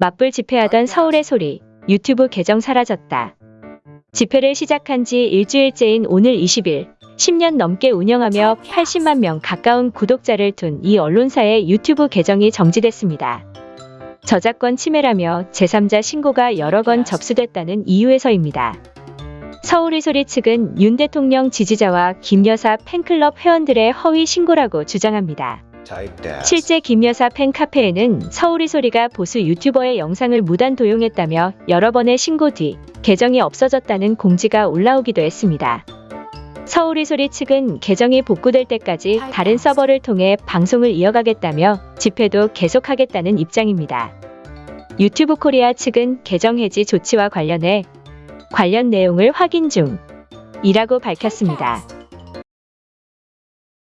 맞불 집회하던 서울의 소리, 유튜브 계정 사라졌다. 집회를 시작한 지 일주일째인 오늘 20일, 10년 넘게 운영하며 80만 명 가까운 구독자를 둔 이 언론사의 유튜브 계정이 정지됐습니다. 저작권 침해라며 제3자 신고가 여러 건 접수됐다는 이유에서입니다. 서울의 소리 측은 윤 대통령 지지자와 김 여사 팬클럽 회원들의 허위 신고라고 주장합니다. 실제 김 여사 팬카페에는 서울의 소리가 보수 유튜버의 영상을 무단 도용했다며 여러 번의 신고 뒤 계정이 없어졌다는 공지가 올라오기도 했습니다. 서울의 소리 측은 계정이 복구될 때까지 다른 서버를 통해 방송을 이어가겠다며 집회도 계속하겠다는 입장입니다. 유튜브 코리아 측은 계정 해지 조치와 관련해 관련 내용을 확인 중 이라고 밝혔습니다.